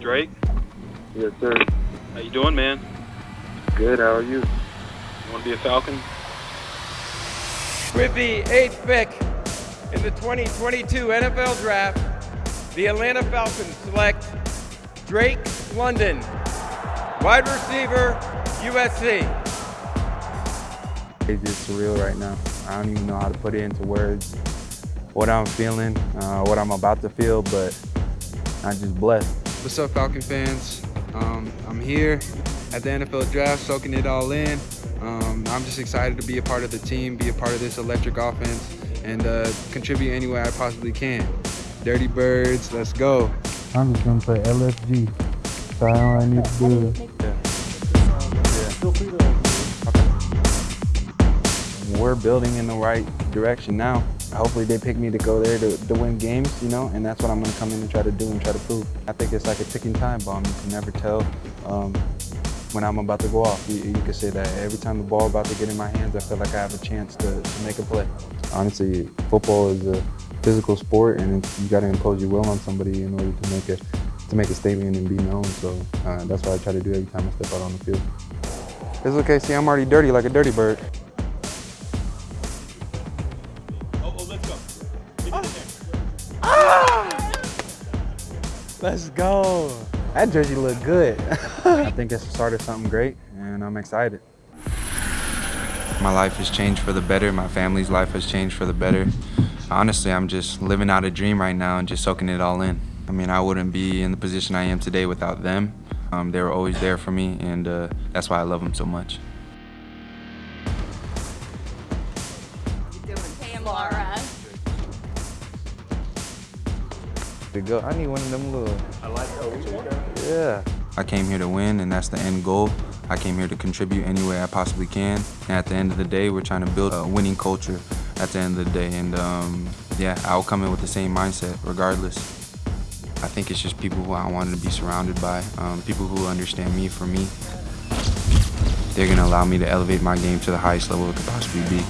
Drake, Yes, sir. how you doing, man? Good. How are you? You want to be a Falcon? With the eighth pick in the 2022 NFL Draft, the Atlanta Falcons select Drake London, wide receiver, USC. It's just surreal right now. I don't even know how to put it into words, what I'm feeling, uh, what I'm about to feel, but I'm just blessed. What's up, Falcon fans? Um, I'm here at the NFL Draft, soaking it all in. Um, I'm just excited to be a part of the team, be a part of this electric offense, and uh, contribute any way I possibly can. Dirty Birds, let's go. I'm just gonna play LFG. So I know what I need to do. We're building in the right direction now. Hopefully they pick me to go there to, to win games, you know, and that's what I'm gonna come in and try to do and try to prove. I think it's like a ticking time bomb. You can never tell um, when I'm about to go off. You, you could say that every time the ball about to get in my hands, I feel like I have a chance to, to make a play. Honestly, football is a physical sport, and you got to impose your will on somebody in order to make a to make a statement and be known. So uh, that's what I try to do every time I step out on the field. It's okay. See, I'm already dirty like a dirty bird. Let's go. That jersey looked good. I think it's the start of something great, and I'm excited. My life has changed for the better. My family's life has changed for the better. Honestly, I'm just living out a dream right now and just soaking it all in. I mean, I wouldn't be in the position I am today without them. Um, they were always there for me, and uh, that's why I love them so much. Hey, To go, I need one of them little. I like Yeah. I came here to win, and that's the end goal. I came here to contribute any way I possibly can. And at the end of the day, we're trying to build a winning culture at the end of the day. And um, yeah, I'll come in with the same mindset regardless. I think it's just people who I wanted to be surrounded by, um, people who understand me for me. They're gonna allow me to elevate my game to the highest level it could possibly be.